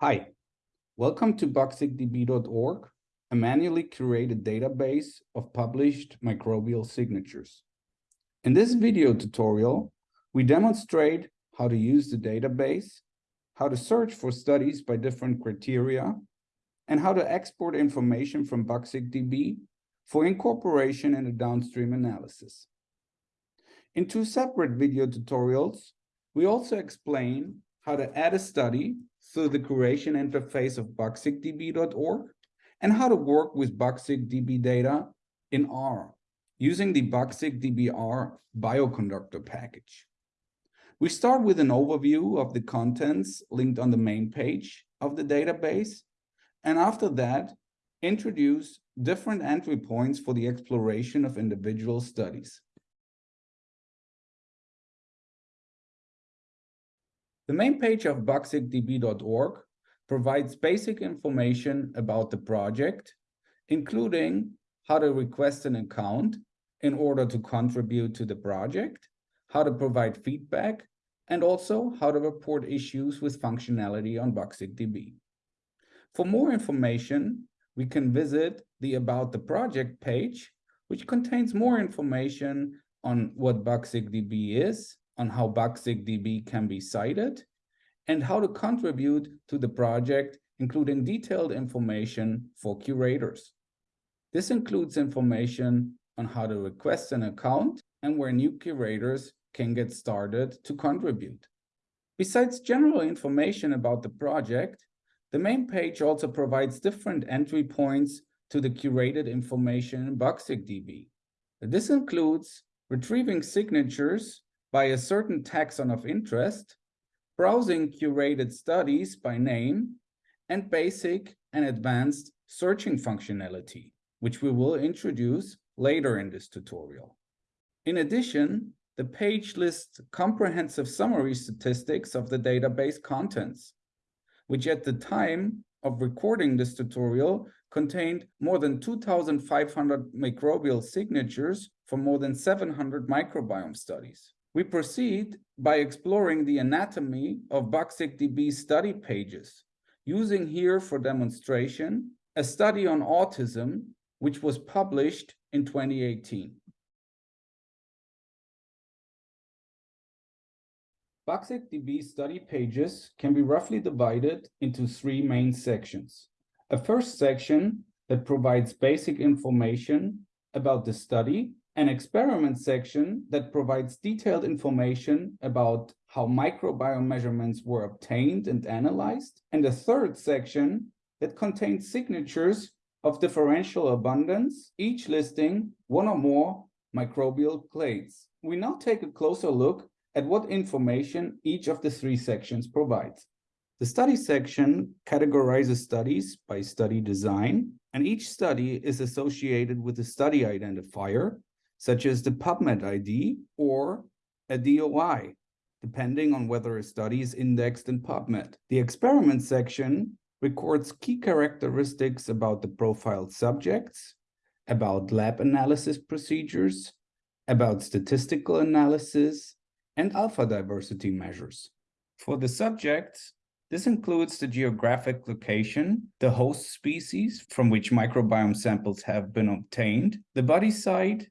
Hi, welcome to bugsigdb.org, a manually curated database of published microbial signatures. In this video tutorial, we demonstrate how to use the database, how to search for studies by different criteria, and how to export information from bugsigdb for incorporation in a downstream analysis. In two separate video tutorials, we also explain how to add a study through the curation interface of bugsigdb.org and how to work with bugsigdb data in R using the bugsigdb-R bioconductor package. We start with an overview of the contents linked on the main page of the database, and after that, introduce different entry points for the exploration of individual studies. The main page of bugsigdb.org provides basic information about the project, including how to request an account in order to contribute to the project, how to provide feedback, and also how to report issues with functionality on bugsigdb. For more information, we can visit the About the Project page, which contains more information on what bugsigdb is, on how bugsigdb can be cited, and how to contribute to the project, including detailed information for curators. This includes information on how to request an account and where new curators can get started to contribute. Besides general information about the project, the main page also provides different entry points to the curated information in bugsigdb. This includes retrieving signatures by a certain taxon of interest, browsing curated studies by name, and basic and advanced searching functionality, which we will introduce later in this tutorial. In addition, the page lists comprehensive summary statistics of the database contents, which at the time of recording this tutorial contained more than 2,500 microbial signatures for more than 700 microbiome studies. We proceed by exploring the anatomy of bugsigdb study pages, using here for demonstration a study on autism, which was published in 2018. bugsigdb study pages can be roughly divided into three main sections. A first section that provides basic information about the study an experiment section that provides detailed information about how microbiome measurements were obtained and analyzed, and a third section that contains signatures of differential abundance, each listing one or more microbial clades. We now take a closer look at what information each of the three sections provides. The study section categorizes studies by study design, and each study is associated with a study identifier such as the PubMed ID or a DOI, depending on whether a study is indexed in PubMed. The experiment section records key characteristics about the profiled subjects, about lab analysis procedures, about statistical analysis, and alpha diversity measures. For the subjects, this includes the geographic location, the host species from which microbiome samples have been obtained, the body site,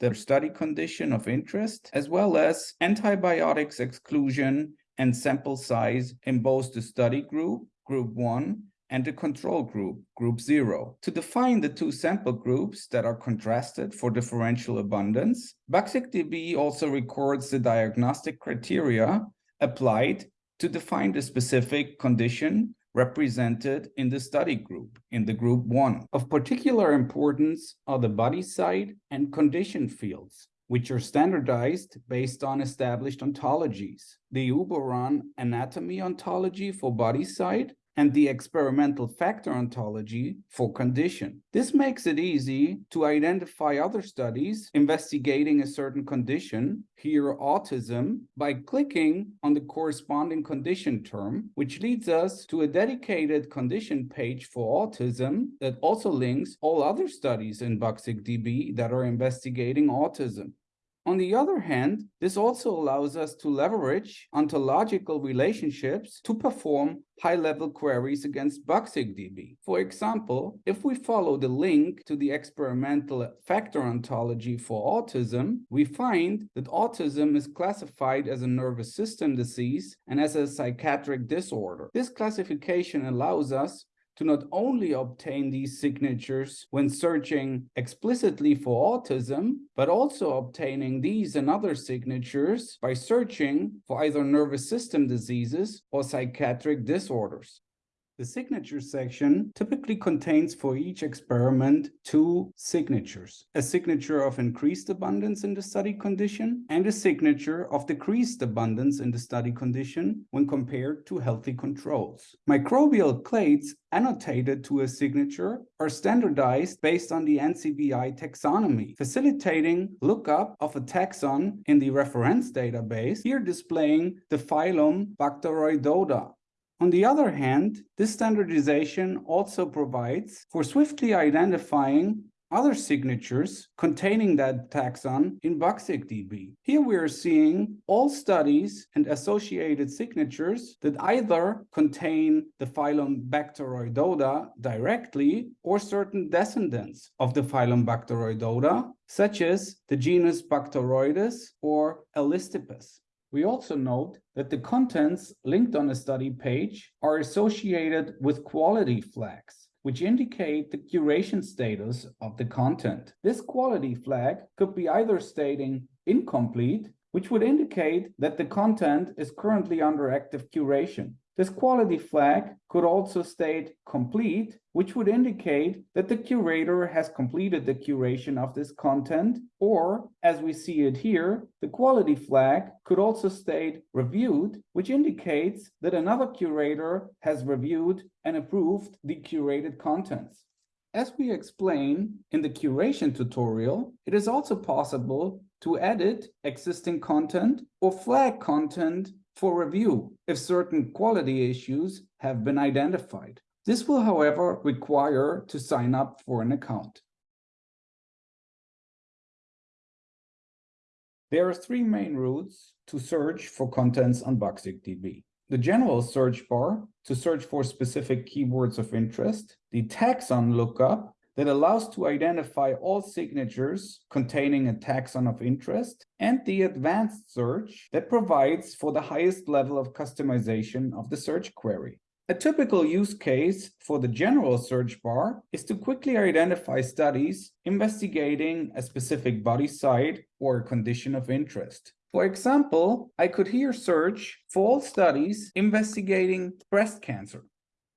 the study condition of interest, as well as antibiotics exclusion and sample size in both the study group, group 1, and the control group, group 0. To define the two sample groups that are contrasted for differential abundance, bugsigdb also records the diagnostic criteria applied to define the specific condition represented in the study group, in the group one. Of particular importance are the body site and condition fields, which are standardized based on established ontologies. The Uberon anatomy ontology for body site and the experimental factor ontology for condition. This makes it easy to identify other studies investigating a certain condition, here autism, by clicking on the corresponding condition term, which leads us to a dedicated condition page for autism that also links all other studies in bugsigdb that are investigating autism. On the other hand, this also allows us to leverage ontological relationships to perform high-level queries against BugSigDB. For example, if we follow the link to the experimental factor ontology for autism, we find that autism is classified as a nervous system disease and as a psychiatric disorder. This classification allows us to not only obtain these signatures when searching explicitly for autism, but also obtaining these and other signatures by searching for either nervous system diseases or psychiatric disorders. The signature section typically contains for each experiment two signatures, a signature of increased abundance in the study condition and a signature of decreased abundance in the study condition when compared to healthy controls. Microbial clades annotated to a signature are standardized based on the NCBI taxonomy, facilitating lookup of a taxon in the reference database, here displaying the phylum Bacteroidota. On the other hand, this standardization also provides for swiftly identifying other signatures containing that taxon in BugSigDB. Here we are seeing all studies and associated signatures that either contain the phylum Bacteroidota directly or certain descendants of the phylum Bacteroidota, such as the genus Bacteroides or Alistipes. We also note that the contents linked on a study page are associated with quality flags, which indicate the curation status of the content. This quality flag could be either stating incomplete, which would indicate that the content is currently under active curation, this quality flag could also state complete, which would indicate that the curator has completed the curation of this content, or as we see it here, the quality flag could also state reviewed, which indicates that another curator has reviewed and approved the curated contents. As we explain in the curation tutorial, it is also possible to edit existing content or flag content for review if certain quality issues have been identified. This will, however, require to sign up for an account. There are three main routes to search for contents on BugSigDB. The general search bar to search for specific keywords of interest, the taxon lookup that allows to identify all signatures containing a taxon of interest, and the advanced search that provides for the highest level of customization of the search query. A typical use case for the general search bar is to quickly identify studies investigating a specific body site or condition of interest. For example, I could here search for all studies investigating breast cancer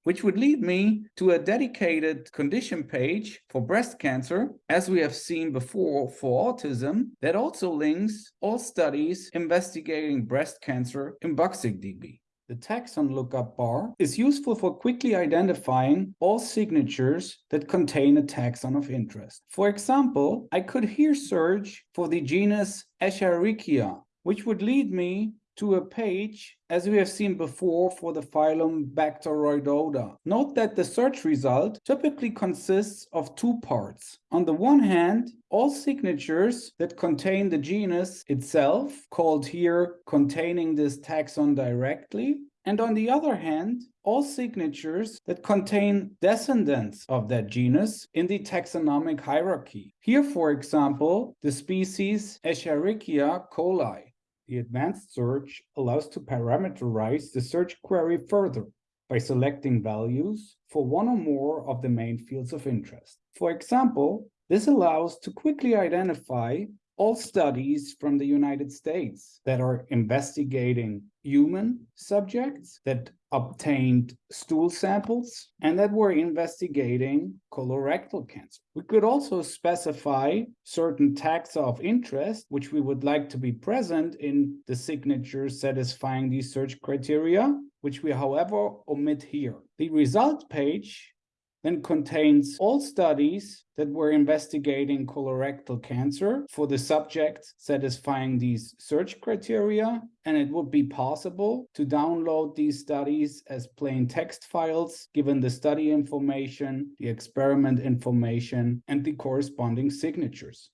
which would lead me to a dedicated condition page for breast cancer, as we have seen before for autism, that also links all studies investigating breast cancer in BugSigDB. The taxon lookup bar is useful for quickly identifying all signatures that contain a taxon of interest. For example, I could here search for the genus Escherichia, which would lead me to a page, as we have seen before for the phylum Bacteroidota. Note that the search result typically consists of two parts. On the one hand, all signatures that contain the genus itself, called here containing this taxon directly, and on the other hand, all signatures that contain descendants of that genus in the taxonomic hierarchy. Here, for example, the species Escherichia coli. The advanced search allows to parameterize the search query further by selecting values for one or more of the main fields of interest. For example, this allows to quickly identify all studies from the United States that are investigating human subjects that obtained stool samples and that were investigating colorectal cancer. We could also specify certain taxa of interest, which we would like to be present in the signatures satisfying these search criteria, which we, however, omit here. The result page then contains all studies that were investigating colorectal cancer for the subjects satisfying these search criteria. And it would be possible to download these studies as plain text files, given the study information, the experiment information, and the corresponding signatures.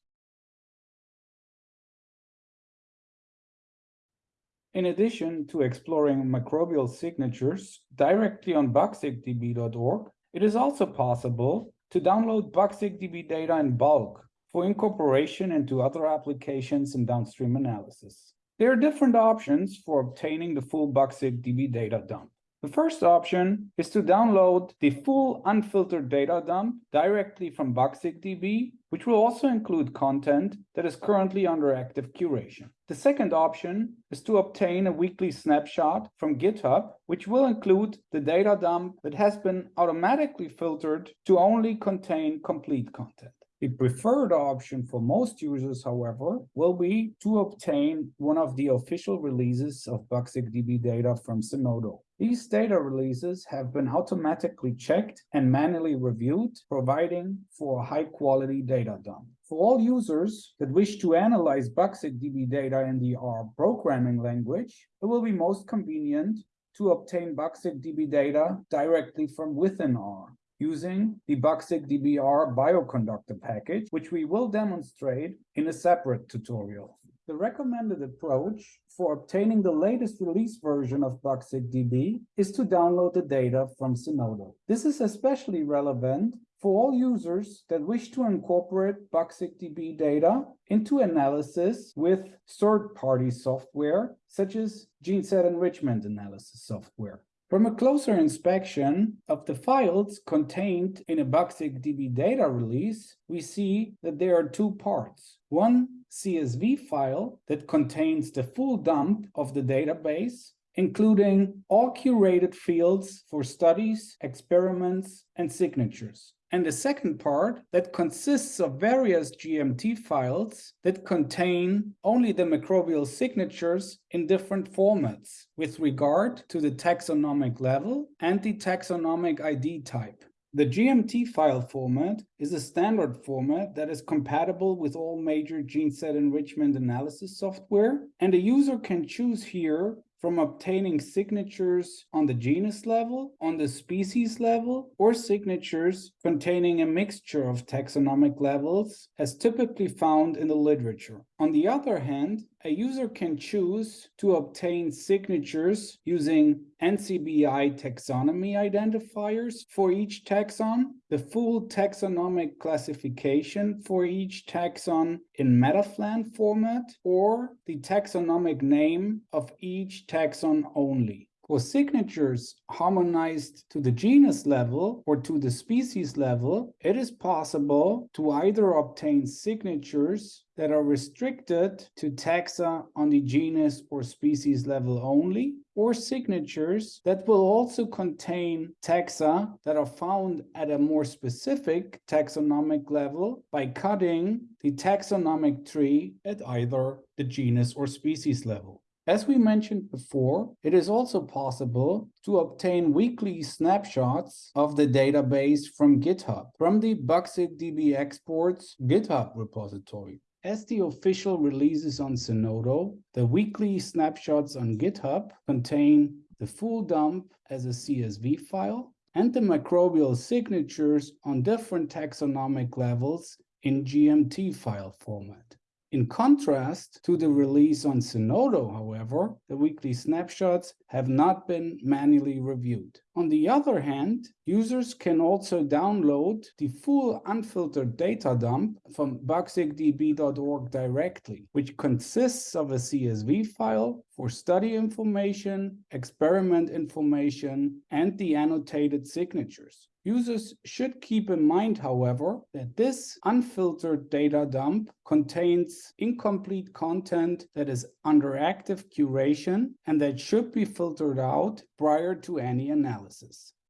In addition to exploring microbial signatures directly on bugsigdb.org, it is also possible to download bugsigdb data in bulk for incorporation into other applications and downstream analysis. There are different options for obtaining the full bugsigdb data dump. The first option is to download the full unfiltered data dump directly from bugsigdb, which will also include content that is currently under active curation. The second option is to obtain a weekly snapshot from GitHub, which will include the data dump that has been automatically filtered to only contain complete content. The preferred option for most users, however, will be to obtain one of the official releases of bugsigdb data from Zenodo. These data releases have been automatically checked and manually reviewed, providing for a high-quality data dump. For all users that wish to analyze bugsigdb data in the R programming language, it will be most convenient to obtain bugsigdb data directly from within R using the bugsigdb-R bioconductor package, which we will demonstrate in a separate tutorial. The recommended approach for obtaining the latest release version of bugsigdb is to download the data from Zenodo. This is especially relevant for all users that wish to incorporate bugsigdb data into analysis with third-party software, such as gene set enrichment analysis software. From a closer inspection of the files contained in a bugsigdb data release, we see that there are two parts. One CSV file that contains the full dump of the database, including all curated fields for studies, experiments, and signatures and the second part that consists of various GMT files that contain only the microbial signatures in different formats with regard to the taxonomic level and the taxonomic ID type. The GMT file format is a standard format that is compatible with all major gene set enrichment analysis software, and a user can choose here from obtaining signatures on the genus level, on the species level, or signatures containing a mixture of taxonomic levels as typically found in the literature. On the other hand, a user can choose to obtain signatures using NCBI taxonomy identifiers for each taxon, the full taxonomic classification for each taxon in MetaPhlAn format, or the taxonomic name of each taxon only. For signatures harmonized to the genus level or to the species level, it is possible to either obtain signatures that are restricted to taxa on the genus or species level only, or signatures that will also contain taxa that are found at a more specific taxonomic level by cutting the taxonomic tree at either the genus or species level. As we mentioned before, it is also possible to obtain weekly snapshots of the database from GitHub, from the bugsigdb exports GitHub repository. As the official releases on Zenodo, the weekly snapshots on GitHub contain the full dump as a CSV file and the microbial signatures on different taxonomic levels in GMT file format. In contrast to the release on Zenodo, however, the weekly snapshots have not been manually reviewed. On the other hand, users can also download the full unfiltered data dump from bugsigdb.org directly, which consists of a CSV file for study information, experiment information, and the annotated signatures. Users should keep in mind, however, that this unfiltered data dump contains incomplete content that is under active curation and that should be filtered out prior to any analysis.